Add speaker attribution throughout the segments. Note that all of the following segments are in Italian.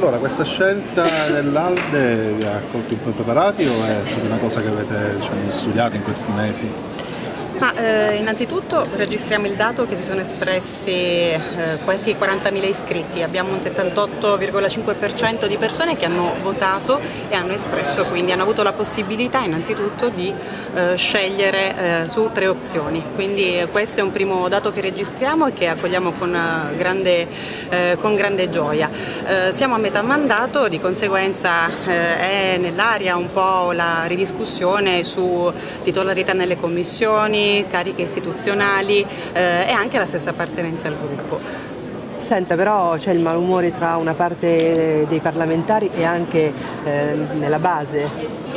Speaker 1: Allora, questa scelta dell'Alde vi ha colto in preparati o è stata una cosa che avete diciamo, studiato in questi mesi?
Speaker 2: Ma, eh, innanzitutto registriamo il dato che si sono espressi eh, quasi 40.000 iscritti, abbiamo un 78,5% di persone che hanno votato e hanno espresso, quindi hanno avuto la possibilità innanzitutto di eh, scegliere eh, su tre opzioni, quindi questo è un primo dato che registriamo e che accogliamo con eh, grande, eh, con grande gioia. siamo a metà mandato, di conseguenza è nell'aria un po' la ridiscussione su titolarità nelle commissioni, cariche istituzionali eh, e anche la stessa appartenenza al gruppo.
Speaker 3: Senta, però c'è il malumore tra una parte dei parlamentari e anche eh, nella base.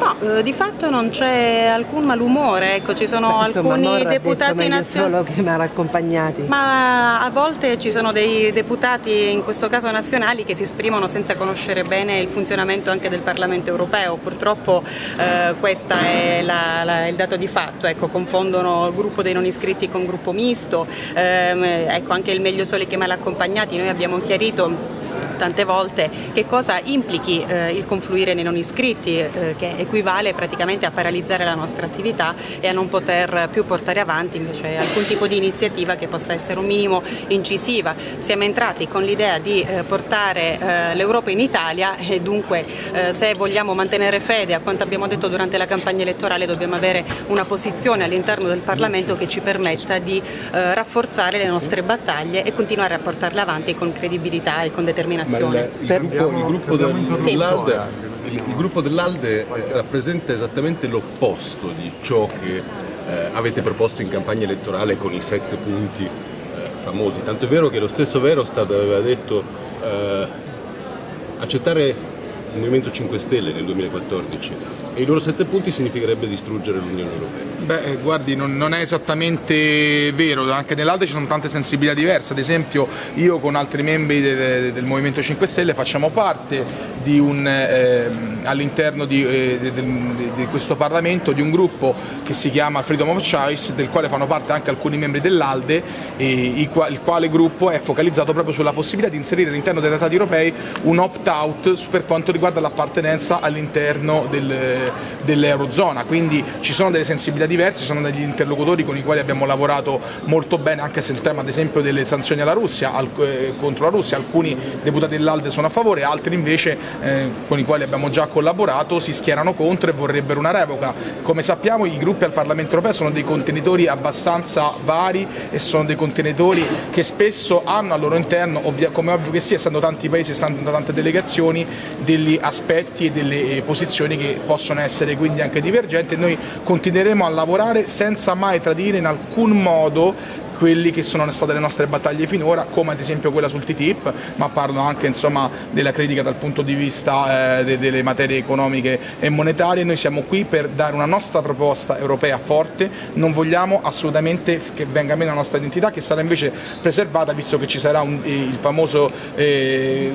Speaker 2: No, eh, di fatto non c'è alcun malumore, ecco, ci sono
Speaker 3: Beh, insomma,
Speaker 2: alcuni deputati
Speaker 3: nazionali. che mi hanno accompagnati.
Speaker 2: Ma a volte ci sono dei deputati, in questo caso nazionali, che si esprimono senza conoscere bene il funzionamento anche del Parlamento europeo. Purtroppo eh, questo è la, la, il dato di fatto, ecco, confondono gruppo dei non iscritti con gruppo misto, eh, ecco, anche il meglio sole che mal accompagnati, noi abbiamo chiarito tante volte che cosa implichi eh, il confluire nei non iscritti, eh, che equivale praticamente a paralizzare la nostra attività e a non poter più portare avanti invece alcun tipo di iniziativa che possa essere un minimo incisiva. Siamo entrati con l'idea di eh, portare eh, l'Europa in Italia e dunque eh, se vogliamo mantenere fede a quanto abbiamo detto durante la campagna elettorale dobbiamo avere una posizione all'interno del Parlamento che ci permetta di eh, rafforzare le nostre battaglie e continuare a portarle avanti con credibilità e con determinazione
Speaker 4: il, il, gruppo, il, gruppo dell'Alde, il, gruppo dell'Alde rappresenta esattamente l'opposto di ciò che eh, avete proposto in campagna elettorale con i sette punti eh, famosi. Tanto è vero che lo stesso Verostat aveva detto eh, accettare il Movimento 5 Stelle nel 2014 e i loro sette punti significherebbe distruggere l'Unione Europea.
Speaker 5: Beh, eh, guardi, non, non, è esattamente vero, anche nell'Alde ci sono tante sensibilità diverse, ad esempio io con altri membri del, del Movimento 5 Stelle facciamo parte eh, all'interno di, eh, di, di, questo Parlamento di un gruppo che si chiama Freedom of Choice, del quale fanno parte anche alcuni membri dell'Alde, il quale gruppo è focalizzato proprio sulla possibilità di inserire all'interno dei trattati europei un opt-out per quanto riguarda l'appartenenza all'interno del, dell'Eurozona, quindi ci sono delle sensibilità diverse diversi, sono degli interlocutori con i quali abbiamo lavorato molto bene anche se il tema ad esempio delle sanzioni alla Russia, al, eh, contro la Russia, alcuni deputati dell'Alde sono a favore, altri invece eh, con i quali abbiamo già collaborato si schierano contro e vorrebbero una revoca. Come sappiamo i gruppi al Parlamento europeo sono dei contenitori abbastanza vari e sono dei contenitori che spesso hanno al loro interno, come ovvio che sia, essendo tanti paesi, essendo tante delegazioni, degli aspetti e delle eh, posizioni che possono essere quindi anche divergenti e noi continueremo a lavorare senza mai tradire in alcun modo quelli che sono state le nostre battaglie finora, come ad esempio quella sul TTIP, ma parlo anche insomma, della critica dal punto di vista eh, de delle materie economiche e monetarie. Noi siamo qui per dare una nostra proposta europea forte, non vogliamo assolutamente che venga meno la nostra identità, che sarà invece preservata visto che ci sarà un, eh, il famoso, eh,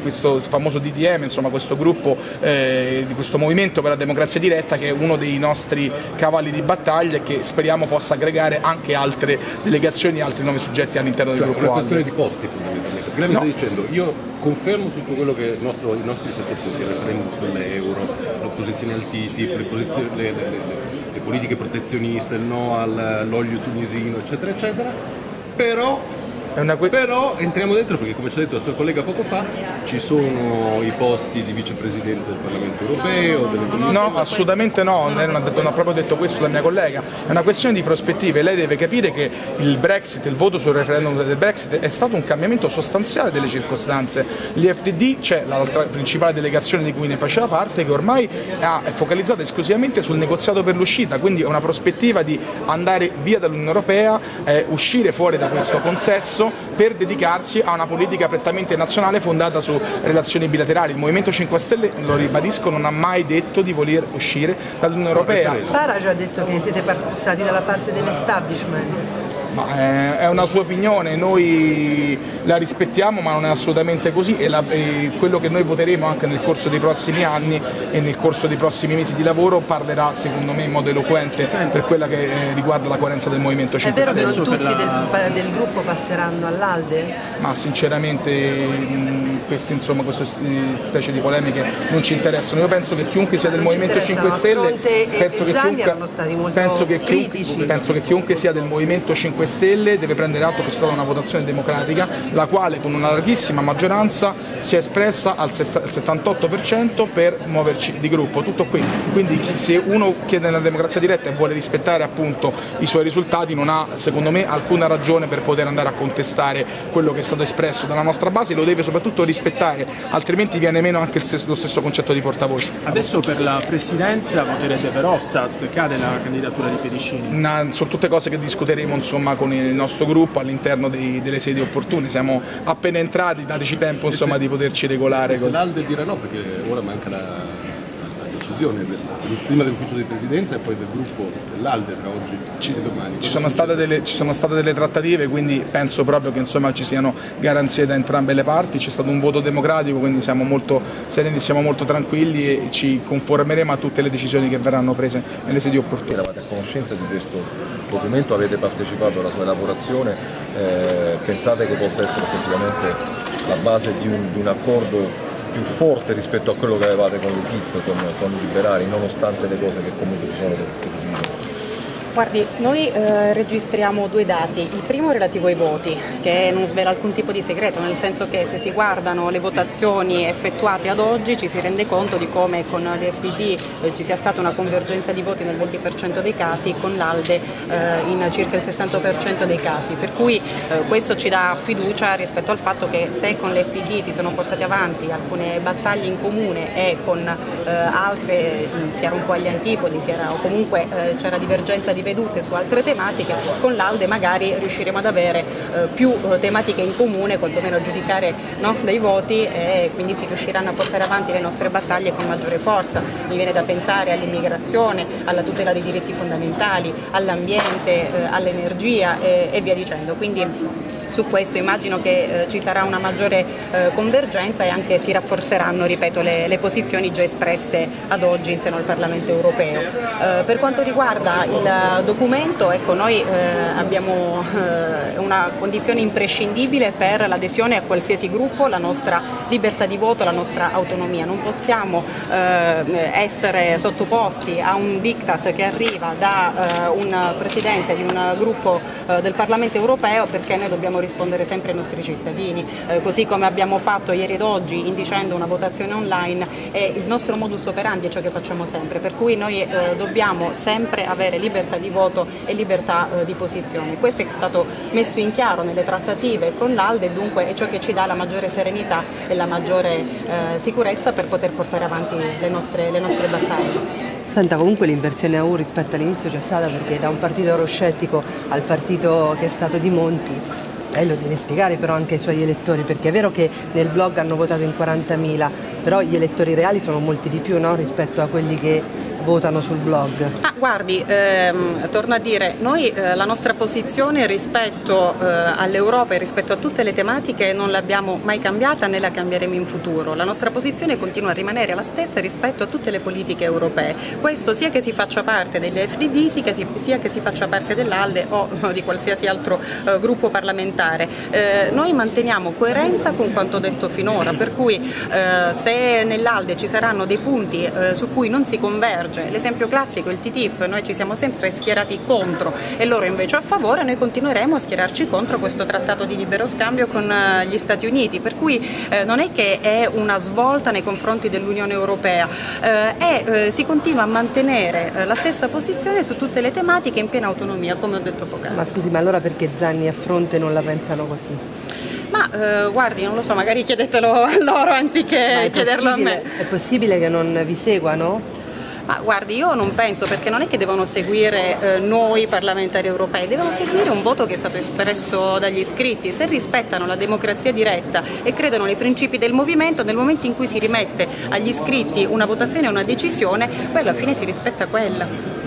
Speaker 5: questo famoso DDM, insomma, questo gruppo eh, questo movimento per la democrazia diretta che è uno dei nostri cavalli di battaglia e che speriamo possa aggregare anche altre delegazioni e altri nove soggetti all'interno
Speaker 4: cioè,
Speaker 5: del gruppo.
Speaker 4: È una questione di posti fondamentalmente, lei mi no. sta dicendo io confermo tutto quello che nostro, i nostri sette punti, il referendum sull'euro, l'opposizione al TTIP, le, le, le, le, politiche protezioniste, il no all'olio tunisino, eccetera, eccetera, però Però entriamo dentro perché come ci ha detto il nostro collega poco fa ci sono i posti di vicepresidente del Parlamento europeo.
Speaker 5: No, assolutamente no, non ha, non ha, proprio detto questo la mia collega, è una questione di prospettive, lei deve capire che il Brexit, il voto sul referendum del Brexit è stato un cambiamento sostanziale delle circostanze. L'IFTD c'è l'altra principale delegazione di cui ne faceva parte che ormai è focalizzata esclusivamente sul negoziato per l'uscita, quindi è una prospettiva di andare via dall'Unione Europea, eh, uscire fuori da questo consesso perso per dedicarsi a una politica prettamente nazionale fondata su relazioni bilaterali. Il Movimento 5 Stelle, lo ribadisco, non ha mai detto di voler uscire dall'Unione Europea.
Speaker 3: Farage ha detto che siete stati dalla parte dell'establishment.
Speaker 5: Ma eh, è una sua opinione, noi la rispettiamo ma non è assolutamente così e, la, e, quello che noi voteremo anche nel corso dei prossimi anni e nel corso dei prossimi mesi di lavoro parlerà secondo me in modo eloquente per quella che eh, riguarda la coerenza del Movimento 5
Speaker 3: Stelle. È vero che non tutti la... del, del, gruppo passeranno all'Alde?
Speaker 5: Ma sinceramente questi, insomma, queste specie di polemiche non ci interessano. Io penso che chiunque sia del Movimento 5 Stelle penso che, chiunque, penso, che chiunque, penso che chiunque sia del Movimento 5 Stelle deve prendere atto che è stata una votazione democratica la quale con una larghissima maggioranza si è espressa al 78% per muoverci di gruppo. Tutto qui. Quindi se uno chiede una democrazia diretta e vuole rispettare appunto i suoi risultati non ha secondo me alcuna ragione per poter andare a contestare quello che è stato espresso dalla nostra base, lo deve soprattutto rispettare, altrimenti viene meno anche stesso, lo stesso concetto di portavoce.
Speaker 6: Adesso per la presidenza voterete per Ostat, cade la candidatura di Pedicini?
Speaker 5: Una, sono tutte cose che discuteremo insomma, con il nostro gruppo all'interno delle sedi opportune, siamo appena entrati, dateci tempo insomma, di poterci regolare.
Speaker 4: Se l'Alde dirà no perché ora manca la decisione del, prima dell'ufficio di presidenza e poi del gruppo dell'Alde tra oggi e domani.
Speaker 5: Ci sono, delle, ci sono, state delle, trattative, quindi penso proprio che insomma, ci siano garanzie da entrambe le parti, c'è stato un voto democratico, quindi siamo molto sereni, siamo molto tranquilli e ci conformeremo a tutte le decisioni che verranno prese nelle sedi opportune.
Speaker 7: Eravate a conoscenza di questo documento, avete partecipato alla sua elaborazione, eh, pensate che possa essere effettivamente la base di un, di un accordo più forte rispetto a quello che avevate con l'Egitto, con, con i liberali, nonostante le cose che comunque ci sono del
Speaker 2: Guardi, noi eh, registriamo due dati, il primo relativo ai voti, che non svela alcun tipo di segreto, nel senso che se si guardano le votazioni effettuate ad oggi ci si rende conto di come con l'FDD eh, ci sia stata una convergenza di voti nel 20% dei casi, con l'ALDE eh, in circa il 60% dei casi, per cui eh, questo ci dà fiducia rispetto al fatto che se con l'FDD si sono portate avanti alcune battaglie in comune e con eh, altre si era un po' agli antipodi, era, o comunque eh, c'era divergenza di vedute su altre tematiche, con l'Alde magari riusciremo ad avere eh, più eh, tematiche in comune, quantomeno a giudicare no, dai voti e quindi si riusciranno a portare avanti le nostre battaglie con maggiore forza. Mi viene da pensare all'immigrazione, alla tutela dei diritti fondamentali, all'ambiente, eh, all'energia e, e via dicendo. Quindi, su questo immagino che eh, ci sarà una maggiore eh, convergenza e anche si rafforzeranno ripeto, le, le, posizioni già espresse ad oggi in seno al Parlamento europeo. Eh, per quanto riguarda il documento, ecco, noi eh, abbiamo eh, una condizione imprescindibile per l'adesione a qualsiasi gruppo, la nostra libertà di voto, la nostra autonomia. Non possiamo eh, essere sottoposti a un diktat che arriva da un Presidente di un gruppo del Parlamento europeo perché noi dobbiamo rispondere sempre ai nostri cittadini, eh, così come abbiamo fatto ieri ed oggi indicendo una votazione online è il nostro modus operandi è ciò che facciamo sempre, per cui noi eh, dobbiamo sempre avere libertà di voto e libertà eh, di posizione. Questo è stato messo in chiaro nelle trattative con l'Alde e dunque è ciò che ci dà la maggiore serenità e la maggiore eh, sicurezza per poter portare avanti le nostre, le nostre battaglie.
Speaker 3: Senta, comunque l'inversione a U rispetto all'inizio c'è stata perché da un partito euroscettico al partito che è stato di Monti lei lo deve spiegare però anche ai suoi elettori, perché è vero che nel blog hanno votato in 40.000, però gli elettori reali sono molti di più no? rispetto a quelli che votano sul blog?
Speaker 2: Ah, guardi, ehm, torno a dire, noi eh, la nostra posizione rispetto eh, all'Europa e rispetto a tutte le tematiche non l'abbiamo mai cambiata né la cambieremo in futuro. La nostra posizione continua a rimanere la stessa rispetto a tutte le politiche europee. Questo sia che si faccia parte delle FDD, sia che si, sia che si faccia parte dell'ALDE o, o di qualsiasi altro eh, gruppo parlamentare. Eh, noi manteniamo coerenza con quanto detto finora, per cui eh, se nell'ALDE ci saranno dei punti eh, su cui non si converge emerge. L'esempio classico, il TTIP, noi ci siamo sempre schierati contro e loro invece a favore, noi continueremo a schierarci contro questo trattato di libero scambio con eh, gli Stati Uniti, per cui eh, non è che è una svolta nei confronti dell'Unione Europea, eh, è, eh, si continua a mantenere eh, la stessa posizione su tutte le tematiche in piena autonomia, come ho detto poc'anzi.
Speaker 3: Ma scusi, ma allora perché Zanni e Fronte non la pensano così?
Speaker 2: Ma eh, guardi, non lo so, magari chiedetelo a loro anziché chiederlo a me.
Speaker 3: È possibile che non vi seguano?
Speaker 2: Ma guardi, io non penso perché non è che devono seguire eh, noi parlamentari europei, devono seguire un voto che è stato espresso dagli iscritti. Se rispettano la democrazia diretta e credono nei principi del movimento, nel momento in cui si rimette agli iscritti una votazione e una decisione, poi alla fine si rispetta quella.